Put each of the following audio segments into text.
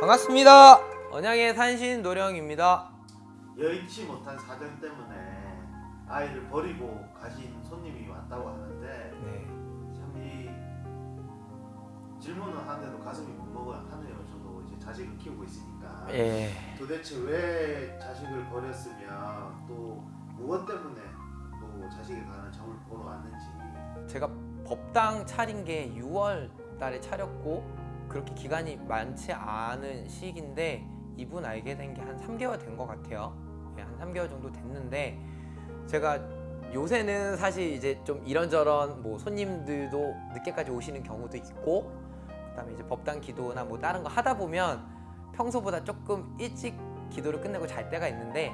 반갑습니다. 언양의 산신 노령입니다. 여의치 못한 사정 때문에 아이를 버리고 가신 손님이 왔다고 하는데 네. 참이 질문을 하는데도 가슴이 먹먹하네요. 자식을 키우고 있으니까 예. 도대체 왜 자식을 버렸으며 또 무엇 때문에 또 자식이 가는 정을 보러 왔는지 제가 법당 차린 게 6월 달에 차렸고 그렇게 기간이 많지 않은 시기인데 이분 알게 된 게 한 3개월 된 것 같아요. 예, 한 3개월 정도 됐는데 제가 요새는 사실 이제 좀 이런저런 뭐 손님들도 늦게까지 오시는 경우도 있고 그다음에 이제 법당 기도나 뭐 다른 거 하다 보면 평소보다 조금 일찍 기도를 끝내고 잘 때가 있는데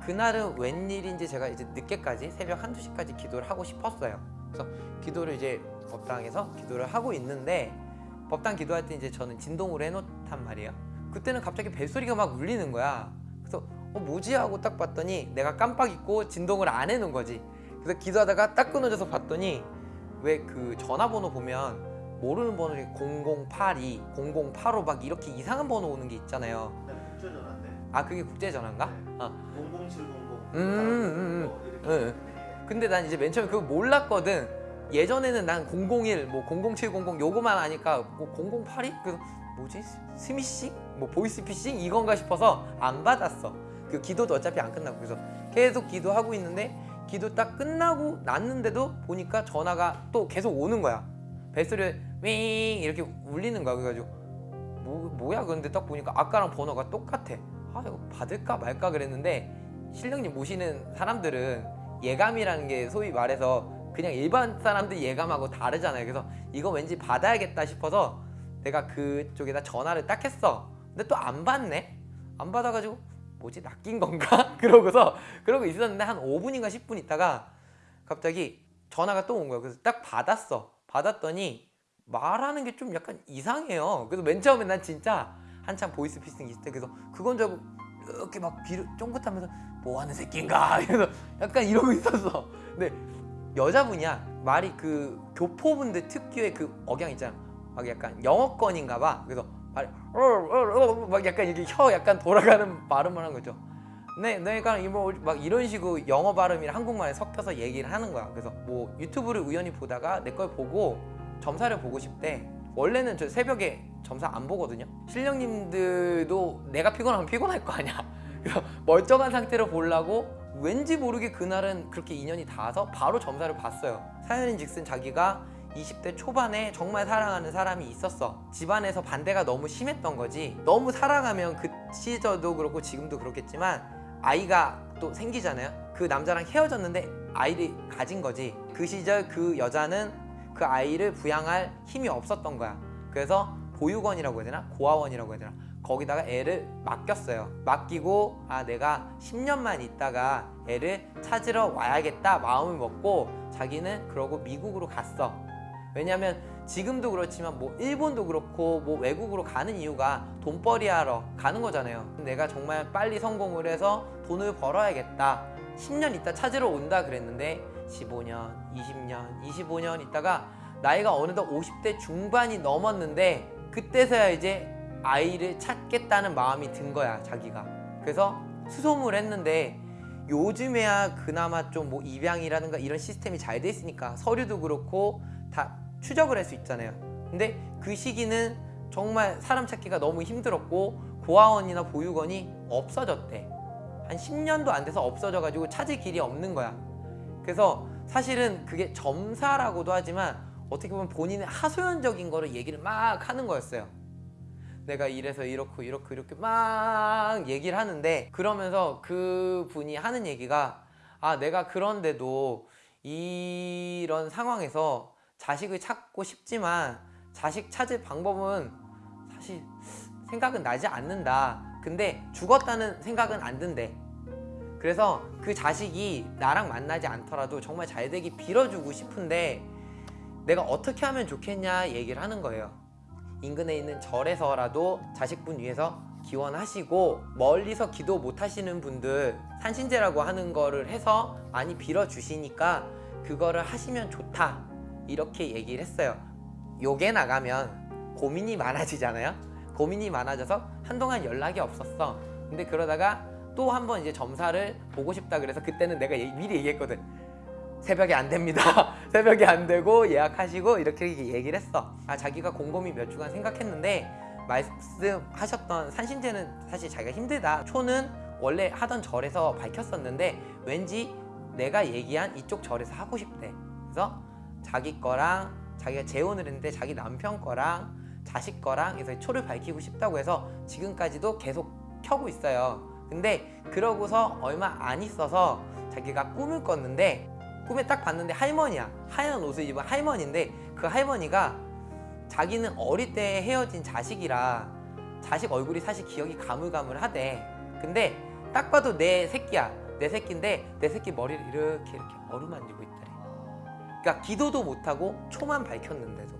그날은 웬일인지 제가 이제 늦게까지 새벽 한두 시까지 기도를 하고 싶었어요. 그래서 기도를 이제 법당에서 기도를 하고 있는데 법당 기도할 때 이제 저는 진동으로 해놓단 말이에요. 그때는 갑자기 벨소리가 막 울리는 거야. 그래서 어 뭐지 하고 딱 봤더니 내가 깜빡 잊고 진동을 안 해놓은 거지. 그래서 기도하다가 딱 끊어져서 봤더니 왜 그 전화번호 보면 모르는 번호 중에 0082, 0085막 이렇게 이상한 번호 오는 게 있잖아요. 그냥 국제전화인데 아 그게 국제전화인가? 어. 00700 음, 음, 뭐 이렇게 응, 예. 근데 난 이제 맨 처음에 그거 몰랐거든. 예전에는 난 001, 뭐 00700 요거만 아니까 뭐 0082? 그래서 뭐지? 스미싱? 뭐 보이스피싱? 이건가 싶어서 안 받았어. 그 기도도 어차피 안 끝나고 그래서 계속 기도하고 있는데 기도 딱 끝나고 났는데도 보니까 전화가 또 계속 오는 거야. 벨소리 윙 이렇게 울리는 거야. 그래가지고 뭐, 뭐야 그런데 딱 보니까 아까랑 번호가 똑같아. 아 이거 받을까 말까 그랬는데 신령님 모시는 사람들은 예감이라는 게 소위 말해서 그냥 일반 사람들 예감하고 다르잖아요. 그래서 이거 왠지 받아야겠다 싶어서 내가 그쪽에다 전화를 딱 했어. 근데 또 안 받네? 안 받아가지고 뭐지 낚인 건가? 그러고서 그러고 있었는데 한 5분인가 10분 있다가 갑자기 전화가 또 온 거야. 그래서 딱 받았어. 받았더니 말하는 게 좀 약간 이상해요. 그래서 맨 처음에 난 진짜 한참 보이스 피싱 있을 때 그래서 그건 줄 알고 이렇게 막 귀를 쫑긋하면서 뭐 하는 새끼인가 그래서 약간 이러고 있었어. 근데 여자분이야. 말이 그 교포분들 특유의 그 억양 있잖아. 막 약간 영어권인가 봐. 그래서 말이 막 약간 이렇게 혀 약간 돌아가는 발음을 한 거죠. 네, 내가 막 이런 식으로 영어 발음이랑 한국말에 섞여서 얘기를 하는 거야. 그래서 뭐 유튜브를 우연히 보다가 내 걸 보고 점사를 보고 싶대. 원래는 저 새벽에 점사 안 보거든요. 신령님들도 내가 피곤하면 피곤할 거 아니야. 멀쩡한 상태로 보려고 왠지 모르게 그날은 그렇게 인연이 닿아서 바로 점사를 봤어요. 사연인즉슨 자기가 20대 초반에 정말 사랑하는 사람이 있었어. 집안에서 반대가 너무 심했던 거지. 너무 사랑하면 그 시절도 그렇고 지금도 그렇겠지만 아이가 또 생기잖아요. 그 남자랑 헤어졌는데 아이를 가진 거지. 그 시절 그 여자는 그 아이를 부양할 힘이 없었던 거야. 그래서 보육원이라고 해야 되나? 고아원이라고 해야 되나? 거기다가 애를 맡겼어요. 맡기고 아 내가 10년만 있다가 애를 찾으러 와야겠다 마음을 먹고 자기는 그러고 미국으로 갔어. 왜냐면 지금도 그렇지만 뭐 일본도 그렇고 뭐 외국으로 가는 이유가 돈벌이 하러 가는 거잖아요. 내가 정말 빨리 성공을 해서 돈을 벌어야겠다. 10년 있다 찾으러 온다 그랬는데 15년, 20년, 25년 있다가 나이가 어느덧 50대 중반이 넘었는데 그때서야 이제 아이를 찾겠다는 마음이 든 거야 자기가. 그래서 수소문을 했는데 요즘에야 그나마 좀 뭐 입양이라든가 이런 시스템이 잘 돼 있으니까 서류도 그렇고 다 추적을 할 수 있잖아요. 근데 그 시기는 정말 사람 찾기가 너무 힘들었고 고아원이나 보육원이 없어졌대 한 10년도 안 돼서 없어져 가지고 찾을 길이 없는 거야. 그래서 사실은 그게 점사라고도 하지만 어떻게 보면 본인의 하소연적인 거를 얘기를 막 하는 거였어요. 내가 이래서 이렇고 이렇고 이렇게 막 얘기를 하는데 그러면서 그 분이 하는 얘기가 아 내가 그런데도 이런 상황에서 자식을 찾고 싶지만 자식 찾을 방법은 사실 생각은 나지 않는다. 근데 죽었다는 생각은 안 든대 그래서 그 자식이 나랑 만나지 않더라도 정말 잘 되기 빌어주고 싶은데 내가 어떻게 하면 좋겠냐 얘기를 하는 거예요 인근에 있는 절에서라도 자식분 위해서 기원하시고 멀리서 기도 못 하시는 분들 산신제라고 하는 거를 해서 많이 빌어 주시니까 그거를 하시면 좋다 이렇게 얘기를 했어요. 요게 나가면 고민이 많아지잖아요. 고민이 많아져서 한동안 연락이 없었어. 근데 그러다가 또 한 번 이제 점사를 보고 싶다 그래서 그때는 내가 얘- 미리 얘기했거든. 새벽에 안 됩니다. 새벽에 안 되고 예약하시고 이렇게 얘기를 했어. 아 자기가 곰곰이 몇 주간 생각했는데 말씀하셨던 산신제는 사실 자기가 힘들다. 초는 원래 하던 절에서 밝혔었는데 왠지 내가 얘기한 이쪽 절에서 하고 싶대. 그래서 자기 거랑 자기가 재혼을 했는데 자기 남편 거랑 자식 거랑 해서 초를 밝히고 싶다고 해서 지금까지도 계속 켜고 있어요. 근데 그러고서 얼마 안 있어서 자기가 꿈을 꿨는데 꿈에 딱 봤는데 할머니야. 하얀 옷을 입은 할머니인데 그 할머니가 자기는 어릴 때 헤어진 자식이라 자식 얼굴이 사실 기억이 가물가물하대. 근데 딱 봐도 내 새끼야. 내 새끼인데 내 새끼 머리를 이렇게 이렇게 어루만지고 있더래. 그러니까 기도도 못하고 초만 밝혔는데도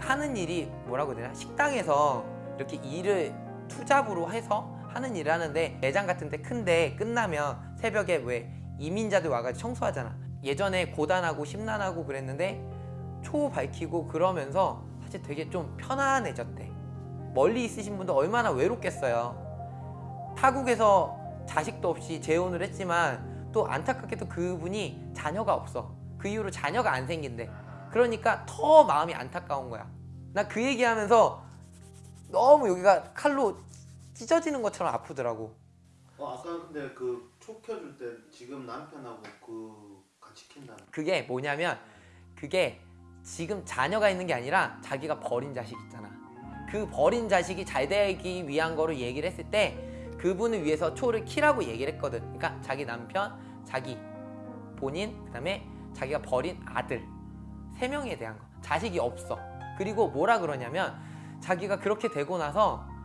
하는 일이 뭐라고 해야 되나 식당에서 이렇게 일을 투잡으로 해서 하는 일을 하는데 매장 같은 데 큰데 끝나면 새벽에 왜 이민자들 와가지고 청소하잖아. 예전에 고단하고 심란하고 그랬는데 초 밝히고 그러면서 사실 되게 좀 편안해졌대. 멀리 있으신 분도 얼마나 외롭겠어요. 타국에서 자식도 없이 재혼을 했지만 또 안타깝게도 그분이 자녀가 없어. 그 이후로 자녀가 안 생긴대. 그러니까 더 마음이 안타까운 거야. 나 그 얘기하면서 너무 여기가 칼로 찢어지는 것처럼 아프더라고. 어 아까 근데 그초 켜줄 때 지금 남편하고 그 같이 킨다는 그게 뭐냐면 그게 지금 자녀가 있는 게 아니라 자기가 버린 자식 있잖아. 그 버린 자식이 잘 되기 위한 거를 얘기를 했을 때 그분을 위해서 초를 키라고 얘기를 했거든. 그러니까 자기 남편, 자기 본인, 그 다음에 자기가 버린 아들 세 명에 대한 거. 자식이 없어. 그리고 뭐라 그러냐면 자기가 그렇게 되고 나서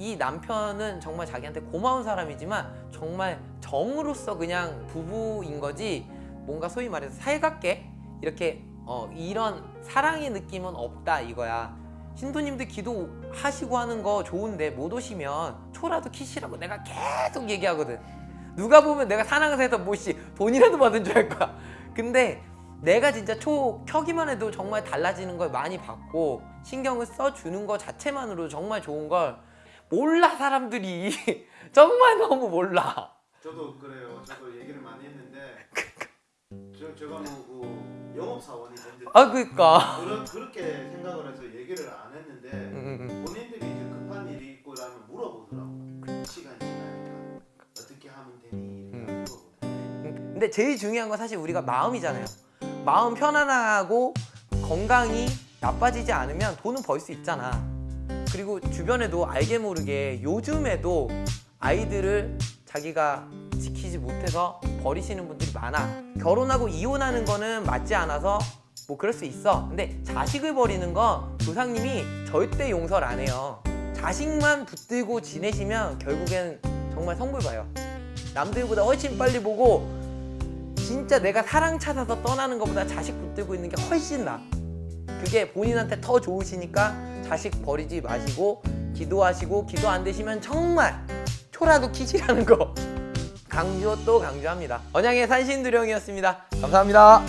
이 남편은 정말 자기한테 고마운 사람이지만 정말 정으로서 그냥 부부인 거지 뭔가 소위 말해서 살갑게 이렇게 어, 이런 사랑의 느낌은 없다 이거야. 신도님들 기도하시고 하는 거 좋은데 못 오시면 초라도 키시라고 내가 계속 얘기하거든. 누가 보면 내가 사랑해서 뭐씨 돈이라도 받은 줄 알 거야. 근데 내가 진짜 초 켜기만 해도 정말 달라지는 걸 많이 봤고 신경을 써주는 거 자체만으로 정말 좋은 걸 몰라 사람들이 정말 너무 몰라. 저도 그래요. 저도 얘기를 많이 했는데 저 제가 뭐그 영업 사원이 됐는데 아 그니까. 그런 그렇게 생각을 해서 얘기를 안 했는데 음, 음, 음. 본인들이 이제 급한 일이 있고 라면 물어보더라고. 시간이 지나니까 어떻게 하면 되니 음. 근데 제일 중요한 건 사실 우리가 마음이잖아요. 마음 편안하고 건강이 나빠지지 않으면 돈은 벌 수 있잖아. 그리고 주변에도 알게 모르게 요즘에도 아이들을 자기가 지키지 못해서 버리시는 분들이 많아. 결혼하고 이혼하는 거는 맞지 않아서 뭐 그럴 수 있어. 근데 자식을 버리는 건 조상님이 절대 용서를 안 해요. 자식만 붙들고 지내시면 결국엔 정말 성불 봐요. 남들보다 훨씬 빨리 보고 진짜 내가 사랑 찾아서 떠나는 것보다 자식 붙들고 있는 게 훨씬 나. 그게 본인한테 더 좋으시니까 자식 버리지 마시고 기도하시고 기도 안 되시면 정말 초라도 키시라는 거 강조 또 강조합니다. 언양의 산신두령이었습니다. 감사합니다.